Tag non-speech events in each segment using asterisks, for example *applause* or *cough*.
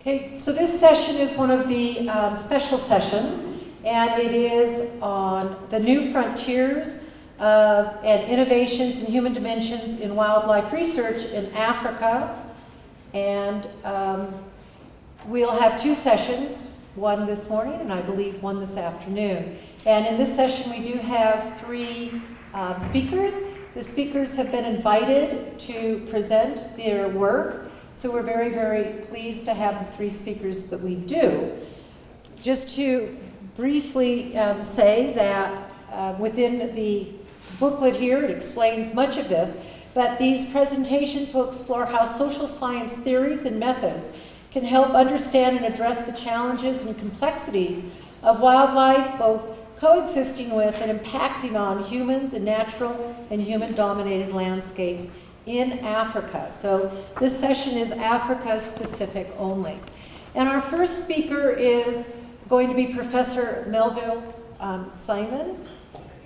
Okay, so this session is one of the um, special sessions, and it is on the new frontiers of, and innovations in human dimensions in wildlife research in Africa. And um, we'll have two sessions, one this morning and I believe one this afternoon. And in this session, we do have three um, speakers. The speakers have been invited to present their work. So we're very, very pleased to have the three speakers that we do. Just to briefly um, say that uh, within the booklet here, it explains much of this, but these presentations will explore how social science theories and methods can help understand and address the challenges and complexities of wildlife, both coexisting with and impacting on humans and natural and human-dominated landscapes in Africa. So this session is Africa specific only. And our first speaker is going to be Professor Melville um, Saayman,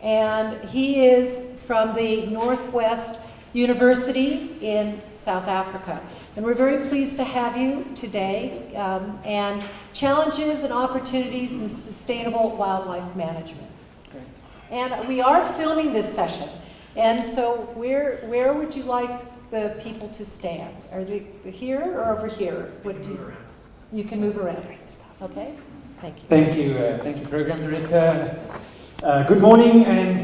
and he is from the Northwest University in South Africa. And we're very pleased to have you today, um, and challenges and opportunities in sustainable wildlife management. Great. And we are filming this session. And so where, where would you like the people to stand? Are they here or over here? What do you, you can move around. Okay? Thank you. Thank you, uh, thank you, Program Director. Uh, good morning, and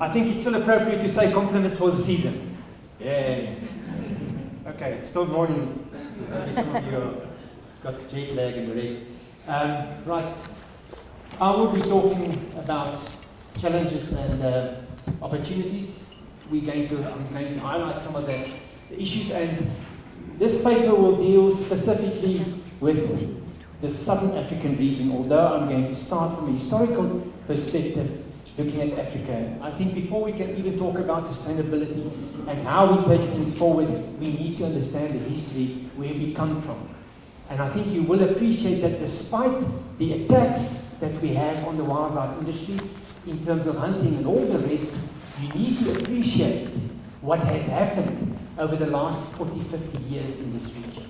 I think it's still appropriate to say compliments for the season. Yay. Okay, it's still morning. Maybe some of you have got jet lag and the rest. Um, right, I will be talking about challenges and uh, opportunities we're going to, I'm going to highlight some of the, the issues and this paper will deal specifically with the Southern African region, although I'm going to start from a historical perspective looking at Africa. I think before we can even talk about sustainability and how we take things forward, we need to understand the history, where we come from. And I think you will appreciate that despite the attacks that we have on the wildlife industry in terms of hunting and all the rest, you need to appreciate what has happened over the last 40, 50 years in this region.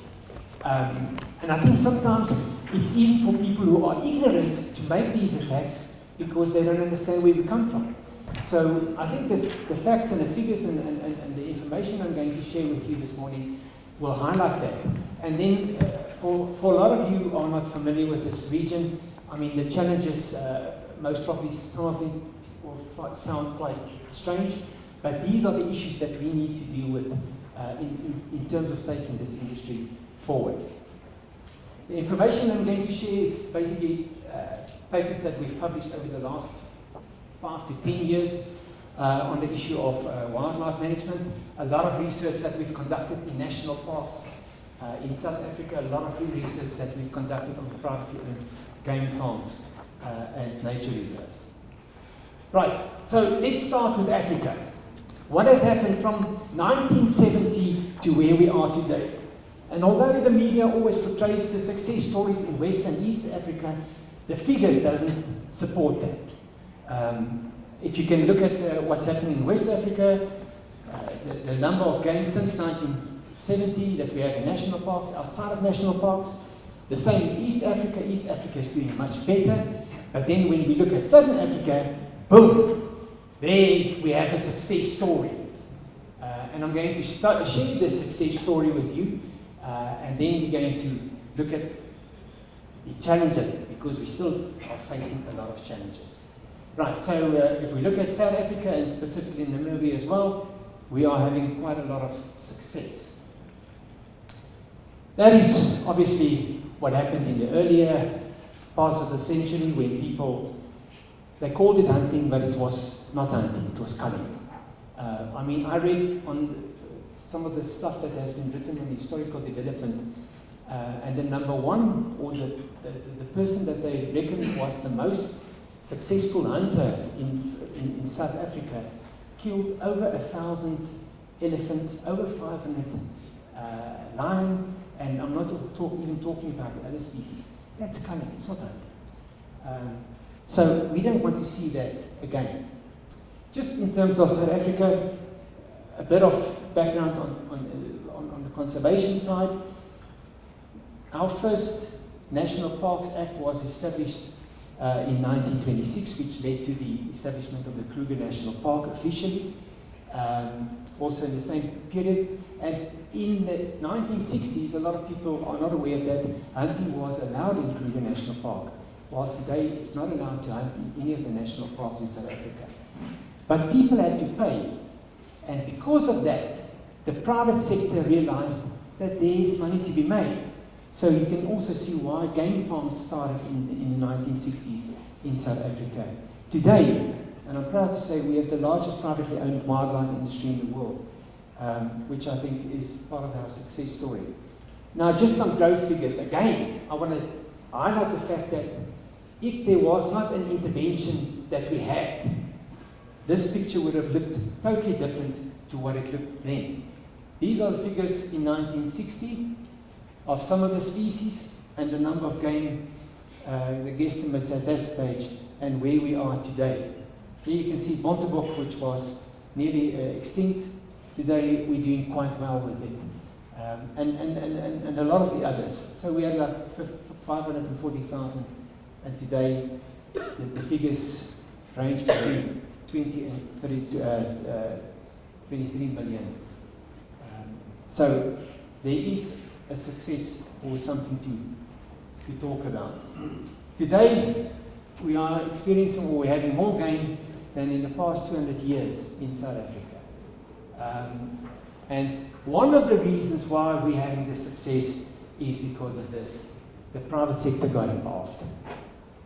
Um, and I think sometimes it's easy for people who are ignorant to make these attacks because they don't understand where we come from. So I think that the facts and the figures and, and, and the information I'm going to share with you this morning will highlight that. And then uh, for, for a lot of you who are not familiar with this region, I mean the challenges, uh, most probably some of them will sound quite strange, but these are the issues that we need to deal with uh, in, in, in, terms of taking this industry forward. The information I'm going to share is basically uh, papers that we've published over the last five to ten years uh, on the issue of uh, wildlife management, a lot of research that we've conducted in national parks uh, in South Africa, a lot of research that we've conducted on privately owned game farms uh, and nature reserves. Right, so let's start with Africa. What has happened from 1970 to where we are today? And although the media always portrays the success stories in West and East Africa, the figures doesn't support that. Um, if you can look at uh, what's happening in West Africa, uh, the, the, number of games since 1970 that we have in national parks, outside of national parks, the same in East Africa. East Africa is doing much better. But then when we look at Southern Africa, Boom! There we have a success story. Uh, and I'm going to start, share the success story with you, uh, and then we're going to look at the challenges, because we still are facing a lot of challenges. Right, so uh, if we look at South Africa, and specifically Namibia as well, we are having quite a lot of success. That is obviously what happened in the earlier parts of the century when people they called it hunting, but it was not hunting, it was culling. Uh, I mean, I read on the, some of the stuff that has been written on historical development, uh, and the number one, or the, the, the, person that they reckon was the most successful hunter in, in, in South Africa, killed over a thousand elephants, over 500 uh, lion, and I'm not talk, even talking about the other species. That's culling, it's not hunting. Um, so we don't want to see that again. Just in terms of South Africa, a bit of background on, on, on, on the conservation side. our first National Parks Act was established uh, in 1926, which led to the establishment of the Kruger National Park officially, um, also in the same period. And in the 1960s, a lot of people are not aware that hunting was allowed in Kruger National Park, whilst today it's not allowed to hunt in any of the national parks in South Africa. But people had to pay. And because of that, the private sector realized that there is money to be made. So you can also see why game farms started in, in the 1960s in South Africa. Today, and I'm proud to say we have the largest privately owned wildlife industry in the world, um, which I think is part of our success story. Now, just some growth figures. Again, I want to highlight the fact that if there was not an intervention that we had, this picture would have looked totally different to what it looked then. These are the figures in 1960 of some of the species and the number of game, uh, the guesstimates at that stage, and where we are today. Here you can see Bontebok, which was nearly uh, extinct. Today we're doing quite well with it. Um, and, and, and, and a lot of the others. So we had like 540,000, and today the, the, figures range between 20 and 30, uh, uh, 23 million. Um, so there is a success or something to, to talk about. Today, we are experiencing or we're having more game than in the past 200 years in South Africa. Um, and one of the reasons why we're having this success is because of this. The private sector got involved.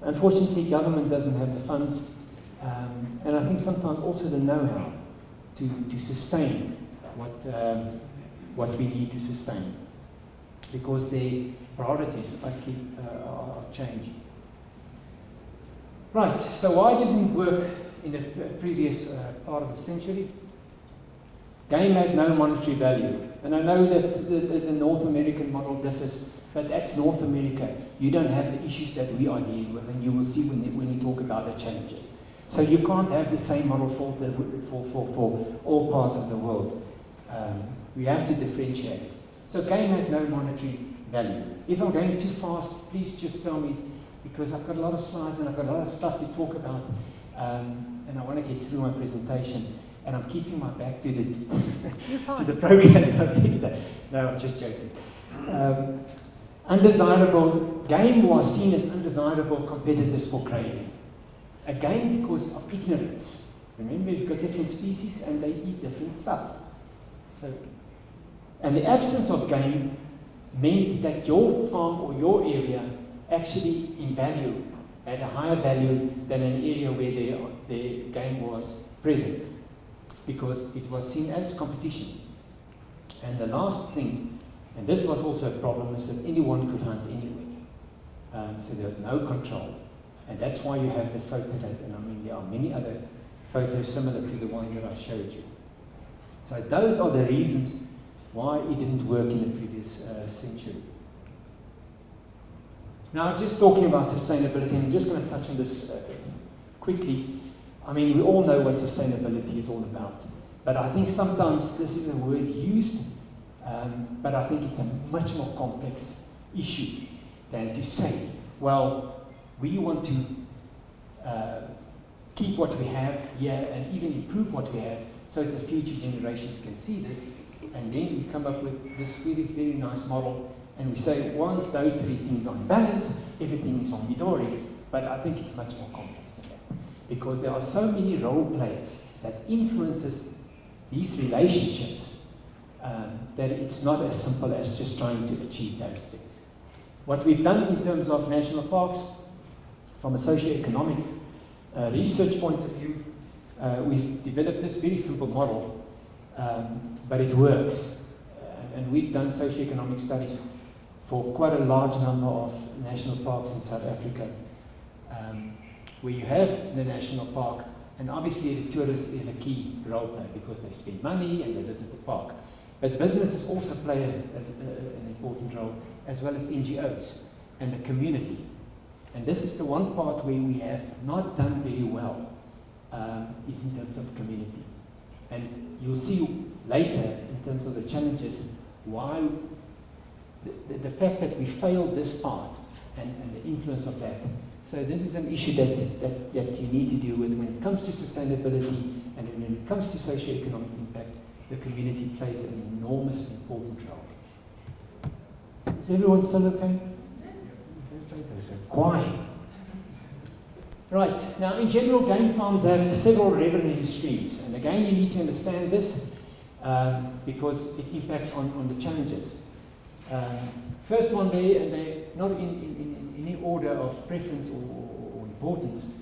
Unfortunately, government doesn't have the funds, um, and I think sometimes also the know-how to, to sustain what, um, what we need to sustain because the priorities are, keep, uh, are changing. Right, so why didn't work in the previous uh, part of the century? Game had no monetary value. And I know that the, the, the, North American model differs, but that's North America. You don't have the issues that we are dealing with, and you will see when, when you talk about the challenges. So you can't have the same model for, the, for, for, for all parts of the world. Um, we have to differentiate. So game had no monetary value. If I'm going too fast, please just tell me, because I've got a lot of slides and I've got a lot of stuff to talk about, um, and I want to get through my presentation. And I'm keeping my back to the *laughs* to the program *laughs* no, I'm just joking. Um, undesirable game was seen as undesirable competitors for grazing. Again, because of ignorance. Remember, you've got different species and they eat different stuff. So and the absence of game meant that your farm or your area actually in value had a higher value than an area where the, the game was present because it was seen as competition. And the last thing, and this was also a problem, is that anyone could hunt anywhere. Um, so there was no control. And that's why you have the photo that, and I mean, there are many other photos similar to the one that I showed you. So those are the reasons why it didn't work in the previous uh, century. Now, just talking about sustainability, I'm just going to touch on this uh, quickly. I mean, we all know what sustainability is all about, but I think sometimes this is a word used, um, but I think it's a much more complex issue than to say, well, we want to uh, keep what we have here and even improve what we have so that the future generations can see this and then we come up with this very, very nice model, and we say once those three things are in balance, everything is on. But I think it's much more complex than that. Because there are so many role players that influences these relationships um, that it's not as simple as just trying to achieve those things. What we've done in terms of national parks, from a socio-economic uh, research point of view, uh, we've developed this very simple model um, but it works. And we've done socioeconomic studies for quite a large number of national parks in South Africa, um, where you have the national park, and obviously the tourist is a key role player because they spend money and they visit the park. But businesses also play a, a, a, an important role, as well as NGOs and the community. And this is the one part where we have not done very well, um, is in terms of community. And you'll see later, in terms of the challenges, why the, the, the fact that we failed this part and, and the influence of that. So this is an issue that, that, that you need to deal with when it comes to sustainability and when it comes to socio-economic the community plays an enormous and important role. Is everyone still okay? Quiet. Right, now in general, game farms have several revenue streams, and again, you need to understand this um, because it impacts on, on the challenges. Um, first one there, and they're not in, in, in, any order of preference or, or, importance.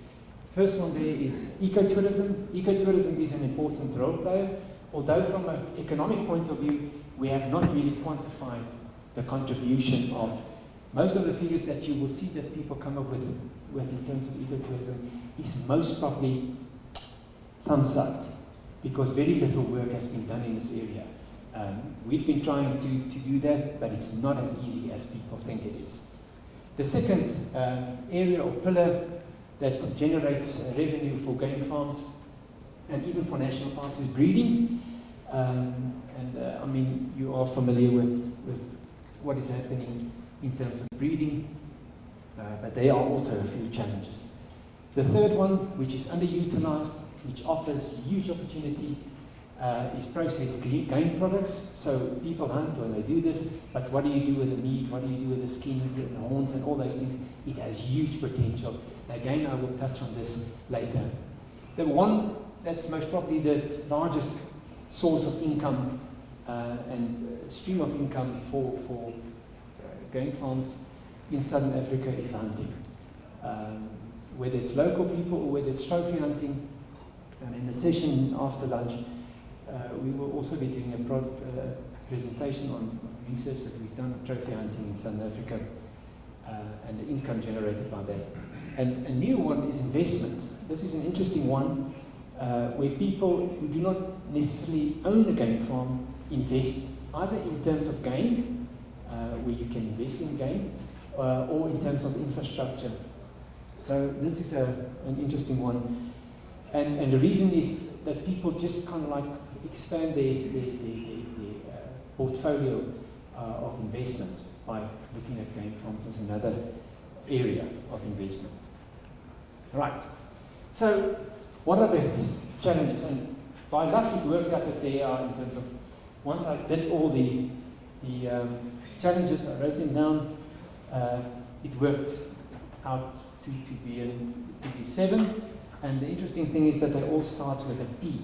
First one there is ecotourism. Ecotourism is an important role player, although from an economic point of view, we have not really quantified the contribution of most of the figures that you will see that people come up with, with in terms of ecotourism is most probably thumbs up because very little work has been done in this area. Um, we've been trying to, to do that, but it's not as easy as people think it is. The second um, area or pillar that generates uh, revenue for game farms and even for national parks is breeding. Um, and uh, I mean, you are familiar with, with what is happening in terms of breeding, uh, but there are also a few challenges. The third one, which is underutilized, which offers huge opportunity, uh, is processed game products. So people hunt when they do this, but what do you do with the meat? What do you do with the skins and the horns and all those things? It has huge potential. Again, I will touch on this later. The one that's most probably the largest source of income uh, and uh, stream of income for, for game farms in southern Africa is hunting. Um, whether it's local people or whether it's trophy hunting. And in the session after lunch, uh, we will also be doing a uh, presentation on research that we've done on trophy hunting in Southern Africa uh, and the income generated by that. And a new one is investment. This is an interesting one uh, where people who do not necessarily own a game farm invest either in terms of game uh, where you can invest in game, uh, or in terms of infrastructure. So this is a, an interesting one. And, and the reason is that people just kind of like expand their, their, their, their uh, portfolio uh, of investments by looking at game farms as another area of investment. Right. So what are the challenges? And by luck it worked out that they are in terms of, once I did all the, the um, challenges, I wrote them down. Uh, it worked out to, to, be in, to be seven. And the interesting thing is that they all start with a P.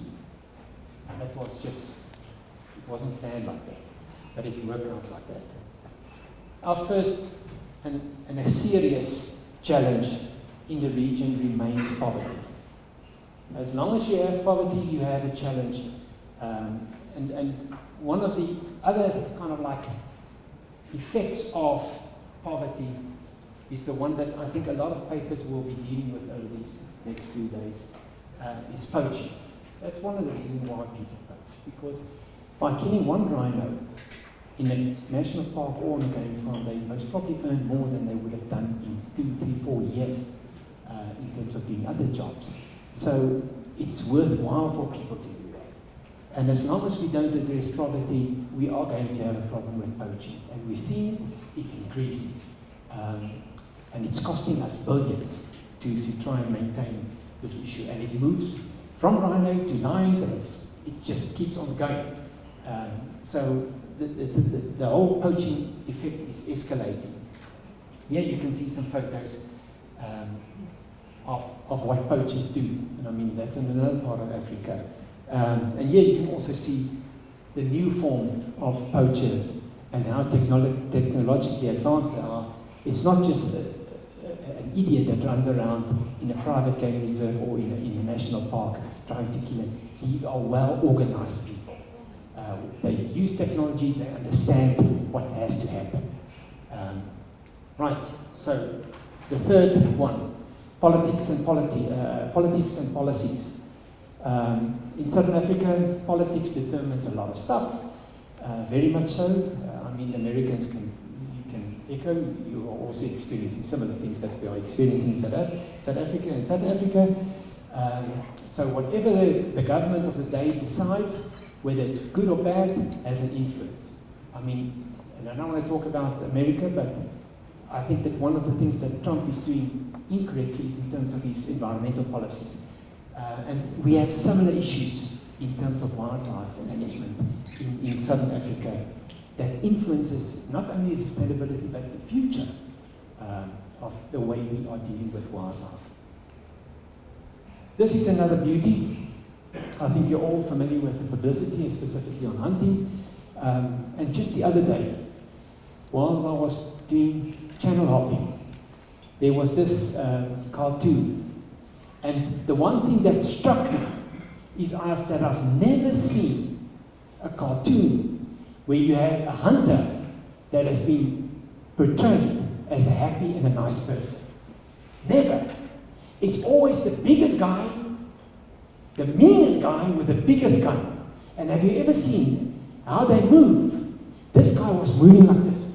And that was just, it wasn't planned like that. But it worked out like that. Our first and, and a serious challenge in the region remains poverty. As long as you have poverty, you have a challenge. Um, and, and one of the other kind of like effects of poverty is the one that I think a lot of papers will be dealing with over these next few days, uh, is poaching. That's one of the reasons why people poach, because by killing one rhino in a national park or on a game farm, they most probably earn more than they would have done in two, three, four years uh, in terms of doing other jobs. So it's worthwhile for people to do that. and as long as we don't address poverty, we are going to have a problem with poaching. And we see it, it's increasing. Um, and it's costing us billions to, to try and maintain this issue. And it moves from rhino to lions, and it just keeps on going. Um, so the, the, the, the, whole poaching effect is escalating. Here you can see some photos um, of, of what poachers do. And I mean, that's in another part of Africa. Um, and here you can also see the new form of poachers and how technolo technologically advanced they are. It's not just a, a, an idiot that runs around in a private game reserve or in a, in a national park trying to kill them. These are well-organized people. Uh, they use technology, they understand what has to happen. Um, right, so the third one, politics and, politi uh, politics and policies. Um, in Southern Africa, politics determines a lot of stuff, uh, very much so. Uh, I mean, Americans can, echo, you are also experiencing some of the things that we are experiencing in South, South Africa and South Africa. Um, so whatever the, the government of the day decides, whether it's good or bad, has an influence. I mean, And I don't want to talk about America, but I think that one of the things that Trump is doing incorrectly is in terms of his environmental policies. Uh, and we have similar issues in terms of wildlife management in, in southern Africa that influences not only sustainability but the future um, of the way we are dealing with wildlife. This is another beauty. I think you're all familiar with the publicity, specifically on hunting. Um, and just the other day, while I was doing channel hopping, there was this uh, cartoon. And the one thing that struck me is I've, that I've never seen a cartoon where you have a hunter that has been portrayed as a happy and a nice person. Never. It's always the biggest guy, the meanest guy with the biggest gun. And have you ever seen how they move? This guy was moving like this.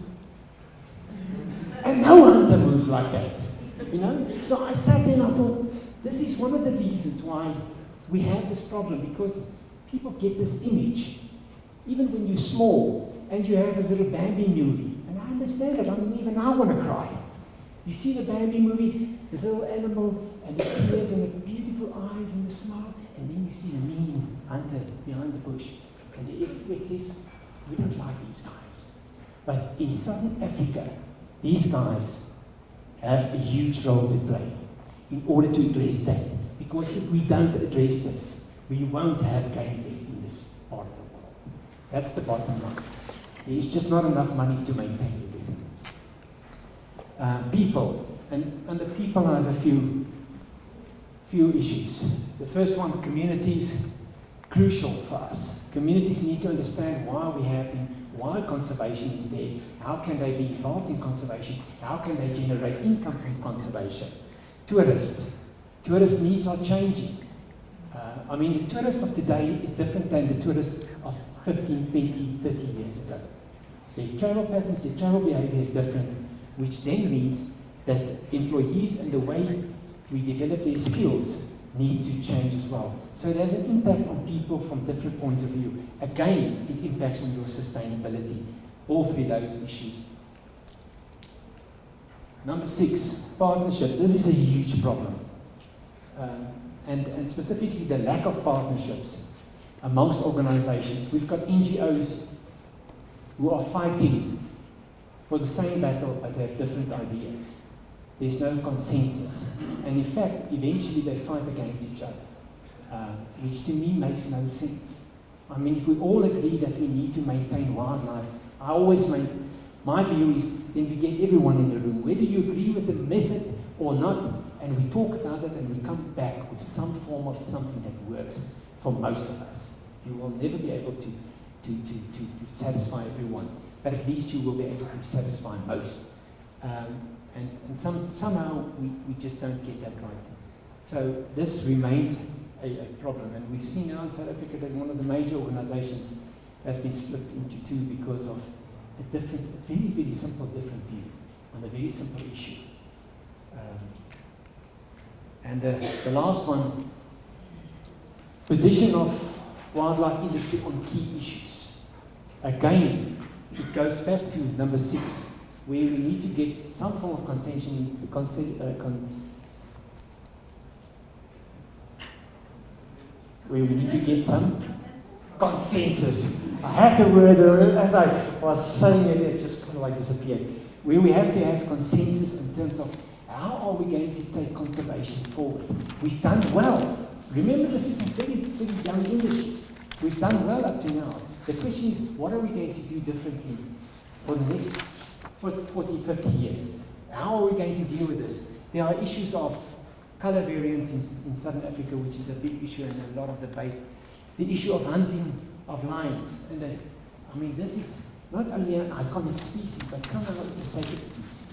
Moves like that. You know? So I sat there and I thought, this is one of the reasons why we have this problem because people get this image. Even when you're small and you have a little Bambi movie, and I understand it, I mean, even I want to cry. You see the Bambi movie, the little animal, and the tears, and the beautiful eyes, and the smile, and then you see the mean hunter behind the bush. And the effect is, we don't like these guys. But in southern Africa, these guys have a huge role to play in order to address that. Because if we don't address this, we won't have game left in this part of the world. That's the bottom line. There's just not enough money to maintain everything. Uh, people, and under people I have a few, few issues. The first one, communities, crucial for us. Communities need to understand why we have them, why conservation is there, how can they be involved in conservation, how can they generate income from conservation. Tourists, tourist needs are changing. Uh, I mean, the tourist of today is different than the tourist of 15, 20, 30 years ago. Their travel patterns, their travel behavior is different, which then means that employees and the way we develop their skills needs to change as well. So it has an impact on people from different points of view. Again, it impacts on your sustainability. All three those issues. Number six, partnerships. This is a huge problem. Um, and, and specifically the lack of partnerships amongst organizations. We've got NGOs who are fighting for the same battle but they have different ideas. There's no consensus. And in fact, eventually they fight against each other, uh, which to me makes no sense. I mean, if we all agree that we need to maintain wildlife, I always make, my view is then we get everyone in the room, whether you agree with the method or not, and we talk about it and we come back with some form of something that works for most of us. You will never be able to, to, to, to, to satisfy everyone, but at least you will be able to satisfy most. Um, and, and some, somehow we, we just don't get that right. So this remains a, a, problem. And we've seen now in South Africa that one of the major organizations has been split into two because of a different, very, very simple different view on a very simple issue. Um, and the, the last one, position of wildlife industry on key issues. Again, it goes back to number six, where we need to get some form of consensus, uh, con where we need to get some consensus. I had the word, as I was saying it, it just kind of like disappeared. Where we have to have consensus in terms of how are we going to take conservation forward. We've done well. Remember, this is a very, very young industry. We've done well up to now. The question is, what are we going to do differently for the next 40, 50 years? How are we going to deal with this? There are issues of color variance in, in southern Africa, which is a big issue and a lot of debate. The issue of hunting of lions. And the, I mean, this is not only an iconic species, but somehow it's a sacred species.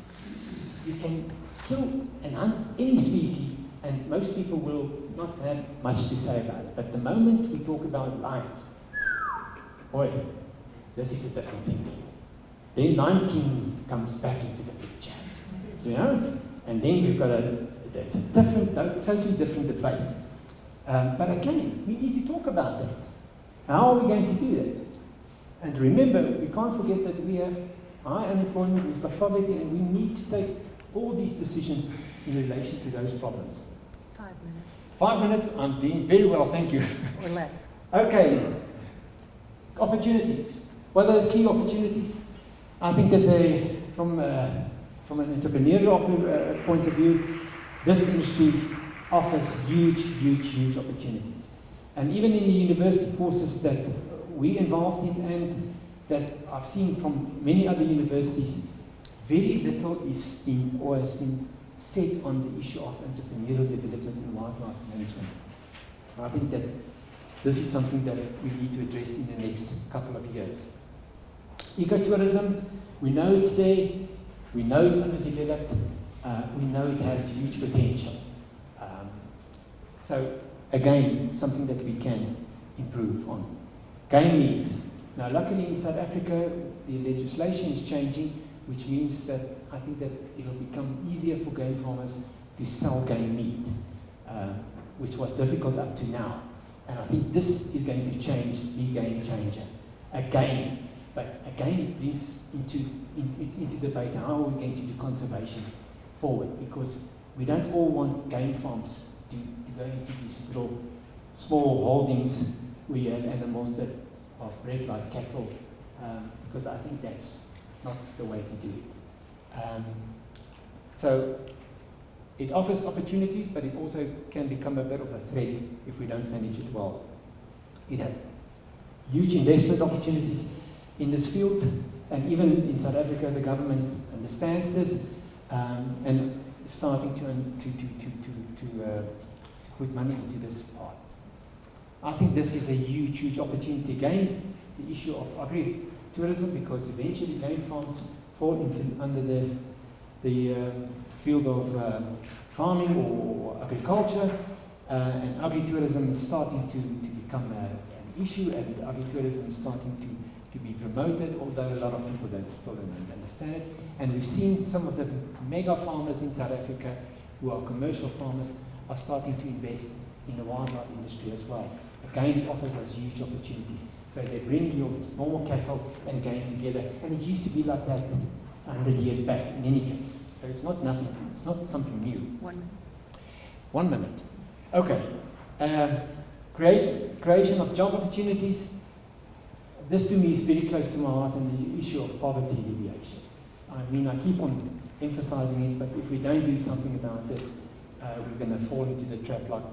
You can kill and hunt any species, and most people will not have much to say about it. But the moment we talk about lions, boy, this is a different thing. Then 19 comes back into the picture, you know? And then we've got a, it's a different, totally different debate. Um, but again, we need to talk about that. How are we going to do that? And remember, we can't forget that we have high unemployment, we've got poverty, and we need to take all these decisions in relation to those problems. Five minutes Five minutes, I'm doing very well, thank you. or less. Okay, opportunities. What are the key opportunities? I think that they, from, uh, from an entrepreneurial uh, point of view, this industry offers huge, huge, huge opportunities. And even in the university courses that we're involved in and that I've seen from many other universities, very little is in, or has been said on the issue of entrepreneurial development in wildlife management. I think that this is something that we need to address in the next couple of years. Ecotourism, we know it's there, we know it's underdeveloped, uh, we know it has huge potential. Um, so, again, something that we can improve on. Game meat. Now, luckily in South Africa, the legislation is changing, which means that I think that it'll become easier for game farmers to sell game meat, uh, which was difficult up to now. And I think this is going to change, be game changer. Again, but again it brings into, into, into debate how are we going to do conservation forward because we don't all want game farms to, to go into these little small holdings where you have animals that are bred like cattle um, because I think that's not the way to do it. Um, so it offers opportunities, but it also can become a bit of a threat if we don't manage it well. It has huge investment opportunities in this field, and even in South Africa, the government understands this um, and is starting to, to, to, to, to, to, uh, put money into this part. I think this is a huge, huge opportunity. Again, the issue of agri-tourism, because eventually game farms fall into under the, the um, field of um, farming or agriculture, uh, and agritourism is starting to, to become a, an issue, and agritourism is starting to, to be promoted, although a lot of people don't still don't understand it. And we've seen some of the mega farmers in South Africa, who are commercial farmers, are starting to invest in the wildlife industry as well. Again, it offers us huge opportunities. So they bring your normal cattle and game together, and it used to be like that 100 years back in any case. So it's not nothing, it's not something new. One minute. One minute. Okay. Um, create, creation of job opportunities. This to me is very close to my heart and the issue of poverty alleviation. I mean, I keep on emphasizing it, but if we don't do something about this, uh, we're going to fall into the trap like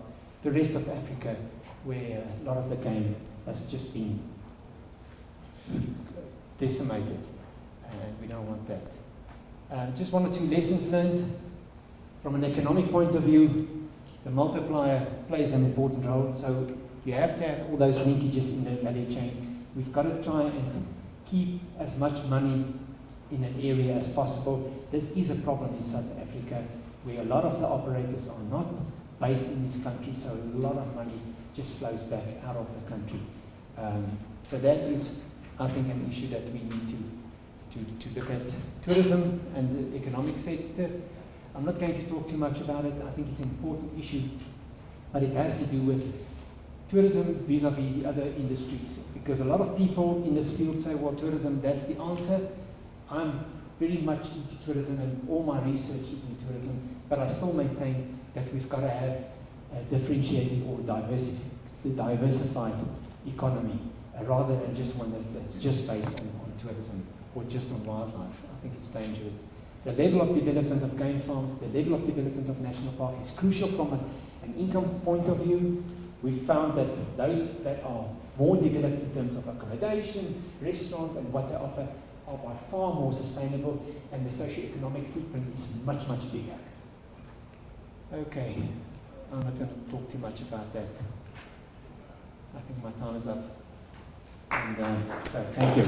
the rest of Africa, where a lot of the game has just been decimated, and we don't want that. Um, just one or two lessons learned. From an economic point of view, the multiplier plays an important role. So you have to have all those linkages in the value chain. We've got to try and keep as much money in an area as possible. This is a problem in South Africa where a lot of the operators are not based in this country, so a lot of money just flows back out of the country. Um, so that is, I think, an issue that we need to to, to look at tourism and the economic sectors. I'm not going to talk too much about it. I think it's an important issue, but it has to do with tourism vis-a-vis -vis other industries. Because a lot of people in this field say, well, tourism, that's the answer. I'm very much into tourism and all my research is in tourism, but I still maintain that we've got to have a differentiated or diversified economy uh, rather than just one that, that's just based on, on tourism or just on wildlife. I think it's dangerous. The level of development of game farms, the level of development of national parks is crucial from a, an income point of view. We've found that those that are more developed in terms of accommodation, restaurants, and what they offer are by far more sustainable, and the socio-economic footprint is much, much bigger. Okay, I'm not going to talk too much about that. I think my time is up. And uh, so, thank you.